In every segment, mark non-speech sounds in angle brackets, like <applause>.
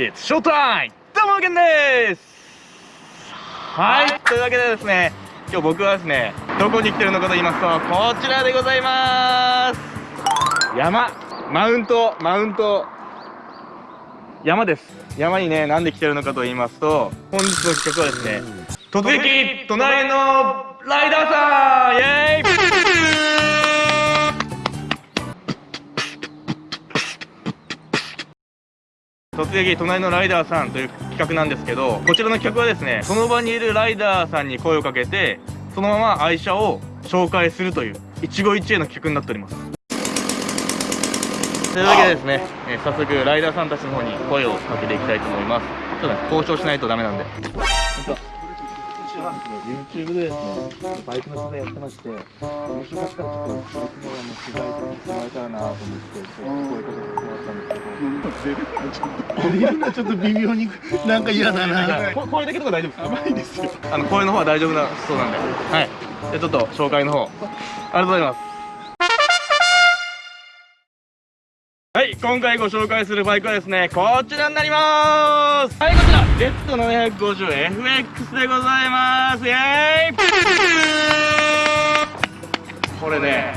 It's showtime! どうも、ゲンです!はい、というわけでですね、今日僕はですね、どこに来てるのかと言いますと、こちらでございます。山マウント、マウント、山です。山にね、なんで来てるのかと言いますと、本日の企画はですね、突撃隣のライダーさん!イエーイ <laughs> 突撃隣のライダーさんという企画なんですけどこちらの企画はですねその場にいるライダーさんに声をかけてそのまま愛車を紹介するという一期一会の企画になっております。というわけでですね、えー、早速ライダーさんたちの方に声をかけていきたいと思います。ちょっとね交渉しないとダメなんで。YouTube でですね、バイクの取材やってまして、よろしかったらちょっと僕もあの取材してもらえたらなと思って、そういうことをってたんですけど、出るのはちょっと微妙になんか嫌だな。声だけとか大丈夫ですか？甘いですよ。あの声の方は大丈夫なそうなんで、はい。じゃちょっと紹介の方、ありがとうございます。はい、今回ご紹介するバイクはですね、こちらになりまーす。はい、こちら、Z750FX でございます。イェーイこれね、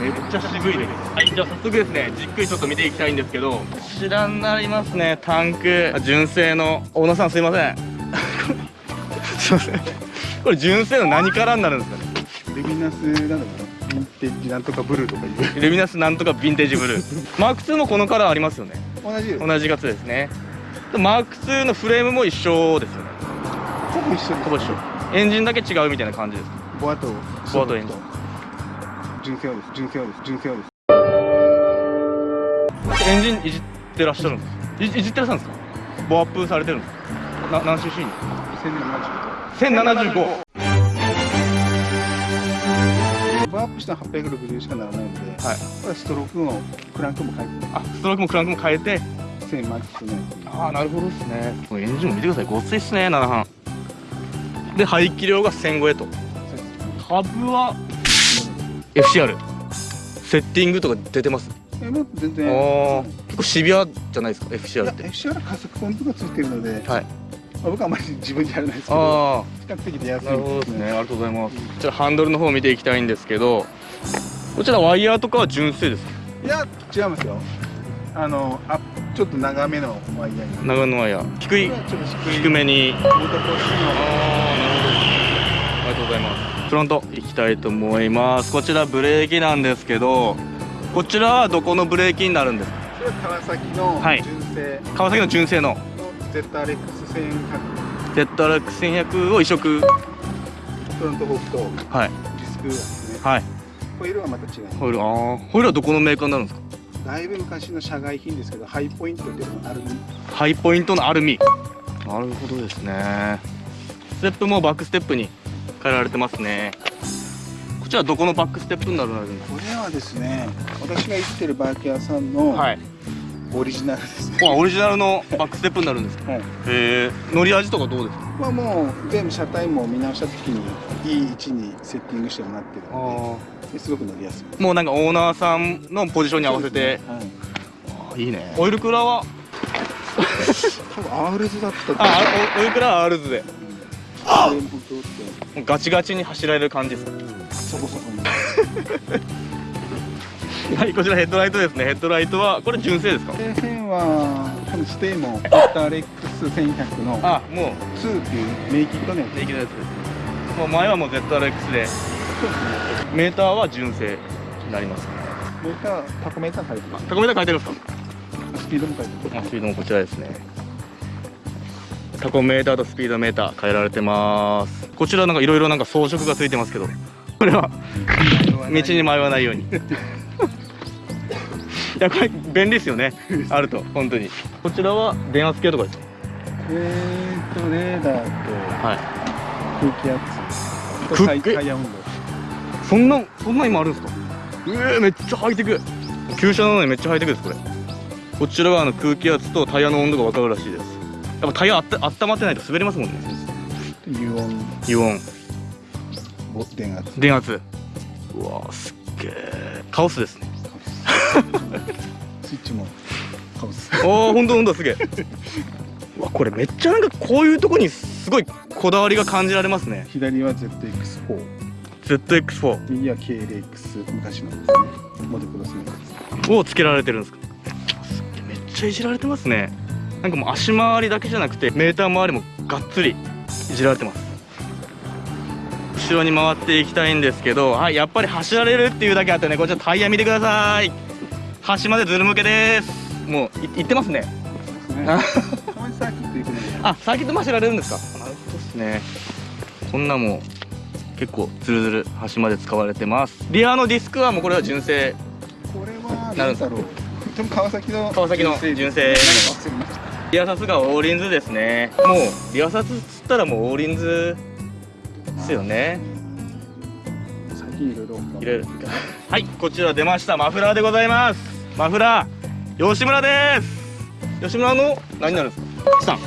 めっちゃ渋いです。はい、じゃあ早速ですね、じっくりちょっと見ていきたいんですけど、こちらになりますね、タンク。純正の、大野さんすいません。<laughs> すいません。これ純正の何からになるんですかね？レミナスなんだろうヴィンテージなんとかブルーとかいう。レミナスなんとかヴィンテージブルー。マーク2もこのカラーありますよね。同じ同じ型ですね。マーク2のフレームも一緒ですよね。ほぼ一緒ほぼ一緒。エンジンだけ違うみたいな感じです。ボアとボアとエンジン。純正です。純正です。純正です。エンジンいじってらっしゃるんです。いじってらっしゃるんですか？ボアアップされてるんですかな何 cc に1075 1075したら860しかならないので、はい、これストロークのクランクも変えて。あストロークもクランクも変えて。1000マックスね。ああなるほどですね。このエンジンも見てください。ごっついっすね7半。で排気量が1500と。株は？FCR セッティングとか出てます？えもう全然。結構シビアじゃないですか FCR って。FCR 加速ポイントがついてるので、はいまあ、僕はあまり自分でやらないですけど比較的出やすい。ですね。ありがとうございます。こちらハンドルの方を見ていきたいんですけどこちらワイヤーとかは純正ですいや違いますよ。あのあちょっと長めのワイヤー長めのワイヤー。低い低めに。ああなるほどありがとうございます。フロント行きたいと思います。こちらブレーキなんですけどこちらはどこのブレーキになるんですか？これは川崎の純正、はい、川崎の純正の ZRX1100 ZRX1100 を移植。フロントフォークとはい。ディスクですね。はい。ホイールはまた違いホイールああホイールはどこのメーカーになるんですか？だいぶ昔の社外品ですけどハイポイントっていうのアルミハイポイントのアルミ。なるほどですね。ステップもバックステップに変えられてますね。こちらどこのバックステップになるんですか？これはですね私が行ってるバイク屋さんの、はいオリジナルですね。オリジナルのバックステップになるんですか？はい、ええ乗り味とかどうですか？まあもう全部車体も見直した時にいい位置にセッティングしてもらってるのですごく乗りやすい。もうなんかオーナーさんのポジションに合わせて。ねはい、いいね。オイルクーラーは？多分アールズだったあ、オイルクーラーアールズで。あガチガチに走られる感じですか？そこそこ <laughs> はいこちらヘッドライトですね。ヘッドライトはこれ純正ですか？底辺はこのステイもドッターレックス1100のあもう。2っていうメイキットのやつ。メイキットのやつもう前はもう ZRX で。そうですね。メーターは純正になりますメータータコメーター書いてます。タコメーター書いてるんですか？スピードも書いてます。スピードもこちらですね。タコメーターとスピードメーター変えられてます。こちらなんかいろいろなんか装飾がついてますけど。これは道に迷わないように <laughs> いやこれ便利ですよね。<laughs> あると本当に。こちらは電圧計とかですか？えーとレーダーとはい。空気圧とタイタイヤ温度そんなそんな今あるんですか？えー、めっちゃハイテク。旧車なのにめっちゃハイテクですこれ。こちらはあの空気圧とタイヤの温度が分かるらしいです。やっぱタイヤあった温まってないと滑りますもんね。油温油温電圧。電圧。うわすっげえカオスですね <laughs> スイッチもカオスおお本当本当すげえ。わこれめっちゃなんかこういうとこにすごいこだわりが感じられますね。左は ZX4 ZX4 右は KLX 昔のですね。モテクロスのやつをつけられてるんですか。すっげえめっちゃいじられてますね。なんかもう足回りだけじゃなくてメーター周りもがっつりいじられてます。後ろに回っていきたいんですけどはいやっぱり走られるっていうだけあってねこちらタイヤ見てください端までズル向けです。もうい行ってますね。<laughs> あサーキット行くのであサーキットも走られるんですか？なるほどですね。こんなもう結構ズルズル端まで使われてます。リアのディスクはもうこれは純正。これはなるんだろう。でも川崎の川崎の純正。リアサスがオーリンズですね。もうリアサスっつったらもうオーリンズですよね。最近いろいろはいこちら出ました。マフラーでございますマフラー吉村です。吉村の何になるんですか？チタン。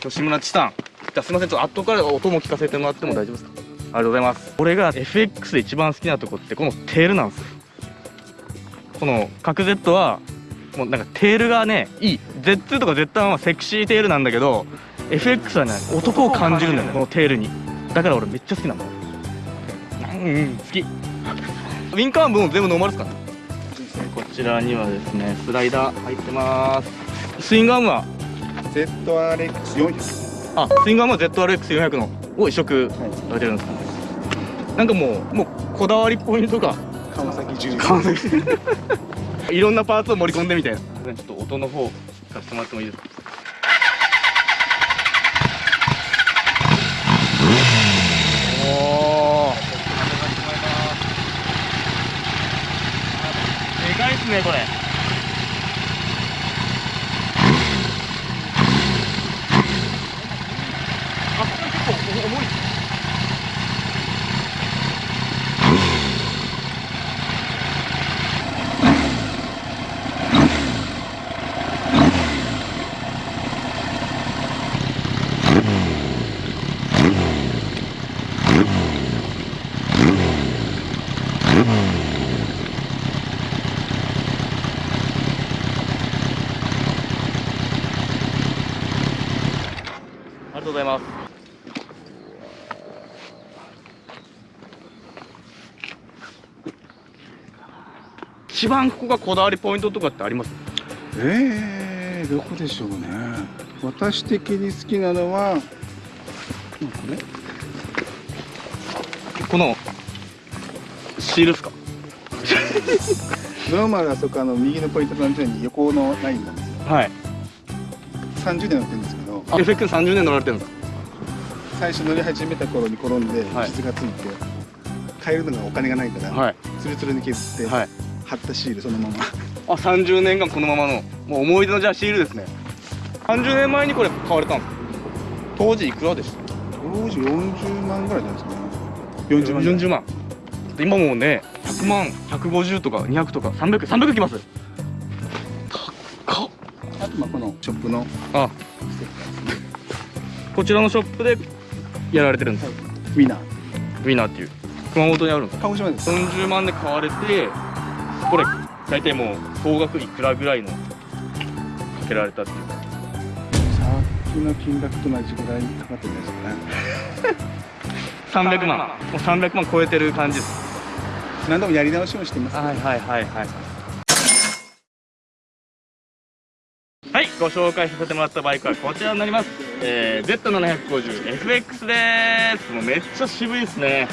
吉村チタン。じゃあすいません。ちょっと後から音も聞かせてもらっても大丈夫ですか？ありがとうございます。俺が FX で一番好きなとこってこのテールなんですよ。この角 Z はもうなんかテールがねいい。Z2 とか Z1 はセクシーテールなんだけど FX はね男を感じるんだよねこのテールに。だから俺めっちゃ好きなの。うん。うん好き。ウィンカーも全部ノーマルですかこちらにはですねスライダー入ってます。スイングアームは？ZRX400 あスイングアームは ZRX400 のを移植はいされてるんですか？なんかもうもうこだわりポイントが川崎重完成いろんなパーツを盛り込んでみたいな。ちょっと音の方聞かせてもらってもいいですかおおでかいっすねこれあこれ結構重いっすありがとうございます。一番ここがこだわりポイントとかってあります？えー、どこでしょうね。私的に好きなのはうんこれ？このシールっすか？<laughs> ノーマルあそこあの右のポイントのに横のラインなんですよ。はい。30年乗ってるんですけどあ FX30 年乗られてるんですか最初乗り始めた頃に転んではい。傷がついて、変えるのがお金がないから、はい。ツルツルに削って、はい。貼ったシールそのまま。あ30年間このままのもう思い出のじゃあシールですね。30年前にこれ買われたんですか当時いくらでした？当時40万ぐらいじゃないですかね。40万。ぐらい40万。今もうね100万150とか200とか300300きます。高っ。あとまあこのショップのあこちらのショップでやられてるんです。ウィナー。ウィナーっていう。熊本にあるんです。鹿児島です。40万で買われてこれ大体もう総額いくらぐらいのかけられたっていう。さっきの金額と同じぐらいかかってるんですかね。<laughs> 300万。もう300万超えてる感じです。何度もやり直しもしてますけどはいはいはいはいはいご紹介させてもらったバイクはこちらになります、えー、Z750FX です。もうめっちゃ渋いですね。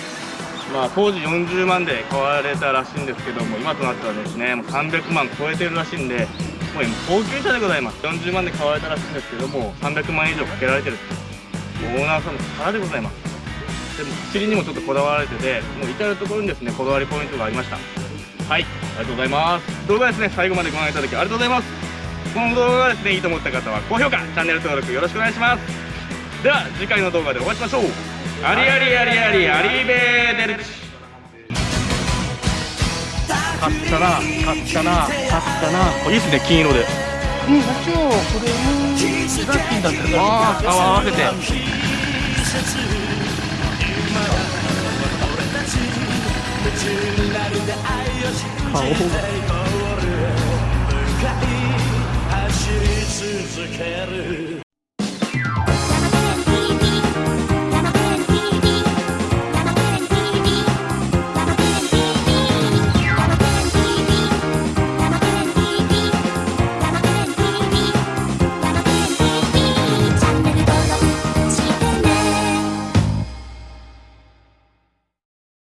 まあ当時40万で買われたらしいんですけども今となってはですねもう300万超えてるらしいんでもう今高級車でございます。40万で買われたらしいんですけども300万以上かけられてるオーナーさんの力でございます。でも走りにもちょっとこだわられててもう至る所にですねこだわりポイントがありました。はいありがとうございます。動画ですね最後までご覧いただきありがとうございます。この動画がですねいいと思った方は高評価チャンネル登録よろしくお願いします。では次回の動画でお会いしましょう。ありありありありありベーデルチ。買ったな買ったな買ったな。いいっすね金色で。うん社長これうんラッキーだったからあーあ合わせて顔走り続ける